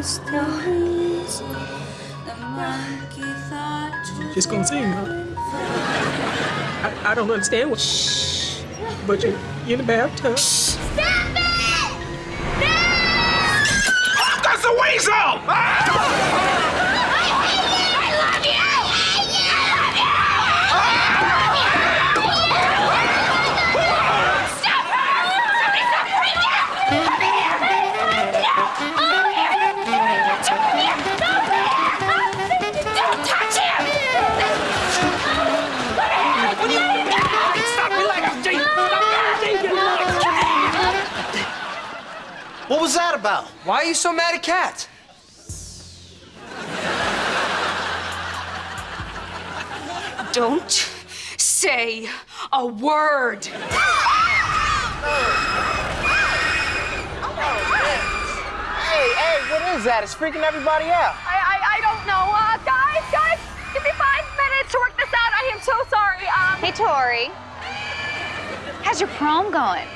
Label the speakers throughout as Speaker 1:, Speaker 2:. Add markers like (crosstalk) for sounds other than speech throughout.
Speaker 1: Just gonna sing, huh? I, I don't understand what. Shh. But you, you're in the bathtub.
Speaker 2: Stop it! No!
Speaker 3: Oh, that's a weasel!
Speaker 2: Don't
Speaker 4: What was that about?
Speaker 5: Why are you so mad at Cat?
Speaker 6: Don't say a word.
Speaker 4: Hey, hey, what is that? It's freaking everybody out.
Speaker 7: I, I, I don't know. Uh, guys, guys, give me five minutes to work this out. I am so sorry. Um,
Speaker 8: Hey, Tori. How's your prom going?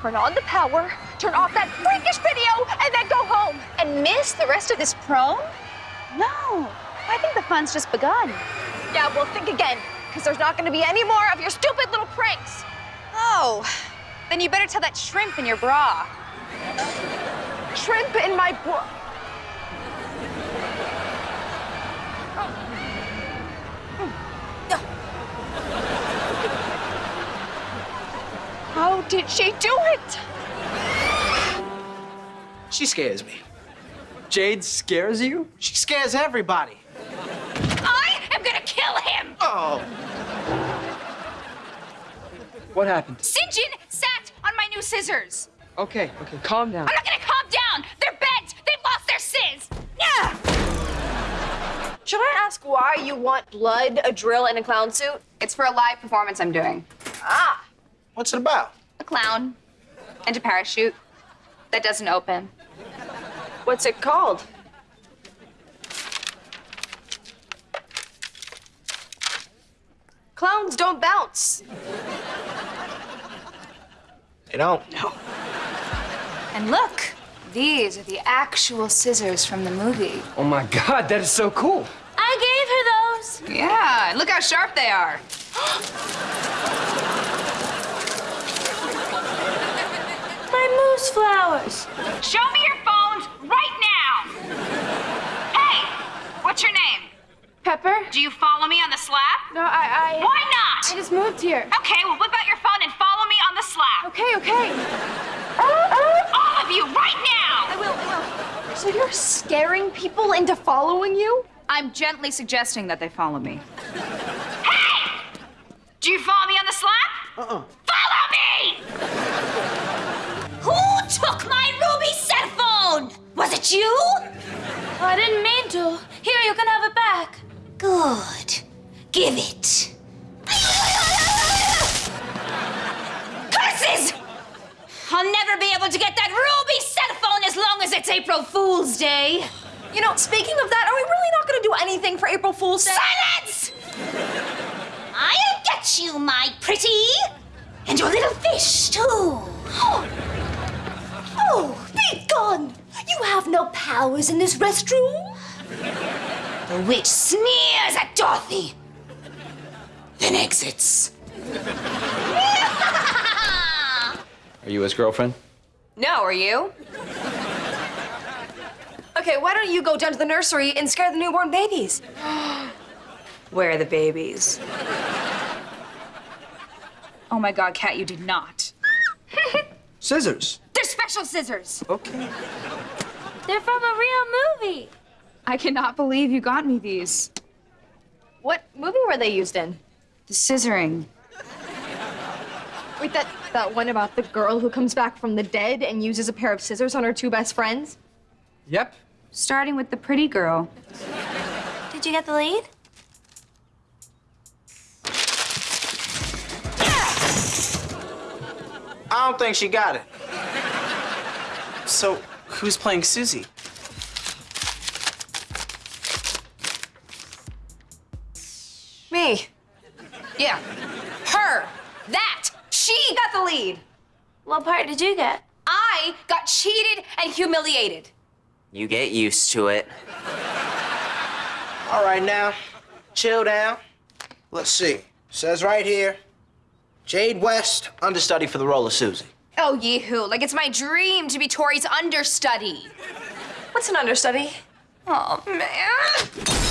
Speaker 7: turn on the power, turn off that freakish video, and then go home.
Speaker 8: And miss the rest of this prom? No. I think the fun's just begun.
Speaker 7: Yeah, well, think again, because there's not going to be any more of your stupid little pranks.
Speaker 8: Oh, then you better tell that shrimp in your bra.
Speaker 7: Shrimp in my bro. How did she do it?
Speaker 4: She scares me.
Speaker 5: Jade scares you?
Speaker 4: She scares everybody.
Speaker 6: I am gonna kill him!
Speaker 4: Oh.
Speaker 5: What happened?
Speaker 6: Sinjin sat on my new scissors.
Speaker 5: Okay, okay, calm down.
Speaker 6: I'm not gonna calm down. They're bent. They've lost their sizz. Yeah.
Speaker 7: Should I ask why you want blood, a drill, and a clown suit?
Speaker 8: It's for a live performance I'm doing.
Speaker 7: Ah,
Speaker 4: What's it about?
Speaker 8: A clown and a parachute that doesn't open.
Speaker 7: What's it called? Clowns don't bounce.
Speaker 4: They don't. No.
Speaker 8: And look, these are the actual scissors from the movie.
Speaker 5: Oh my god, that is so cool.
Speaker 6: I gave her those.
Speaker 8: Yeah, look how sharp they are. (gasps)
Speaker 6: My moose flowers. Show me your phones right now. Hey, what's your name?
Speaker 7: Pepper?
Speaker 6: Do you follow me on the Slap?
Speaker 7: No, I, I.
Speaker 6: Why not?
Speaker 7: I just moved here.
Speaker 6: Okay, well, whip out your phone and follow me on the Slap.
Speaker 7: Okay, okay.
Speaker 6: All of you, right now!
Speaker 7: I will, I will. So you're scaring people into following you?
Speaker 8: I'm gently suggesting that they follow me.
Speaker 6: Hey! Do you follow me on the Slap?
Speaker 4: Uh-uh.
Speaker 6: Follow me! Who took my ruby cell phone? Was it you?
Speaker 9: Oh, I didn't mean to.
Speaker 6: Good. Give it. Curses! I'll never be able to get that ruby cell phone as long as it's April Fool's Day.
Speaker 7: You know, speaking of that, are we really not going to do anything for April Fool's Day?
Speaker 6: Silence! I'll get you, my pretty. And your little fish, too.
Speaker 9: Oh, be gone! You have no powers in this restroom.
Speaker 6: The witch sneers at Dorothy, then exits.
Speaker 5: Are you his girlfriend?
Speaker 8: No, are you?
Speaker 7: Okay, why don't you go down to the nursery and scare the newborn babies? (gasps)
Speaker 8: Where are the babies? Oh my god, Cat, you did not.
Speaker 5: Scissors.
Speaker 6: They're special scissors.
Speaker 5: Okay.
Speaker 9: They're from a real movie.
Speaker 8: I cannot believe you got me these.
Speaker 7: What movie were they used in?
Speaker 8: The scissoring.
Speaker 7: Wait, that, that one about the girl who comes back from the dead and uses a pair of scissors on her two best friends?
Speaker 5: Yep.
Speaker 8: Starting with the pretty girl.
Speaker 9: Did you get the lead?
Speaker 4: I don't think she got it. So, who's playing Susie?
Speaker 7: Me.
Speaker 6: Yeah. Her. That. She got the lead.
Speaker 9: What part did you get?
Speaker 6: I got cheated and humiliated.
Speaker 10: You get used to it.
Speaker 4: All right, now, chill down. Let's see. Says right here, Jade West, understudy for the role of Susie.
Speaker 6: Oh, yee-hoo. Like it's my dream to be Tori's understudy.
Speaker 7: What's an understudy?
Speaker 6: Oh, man.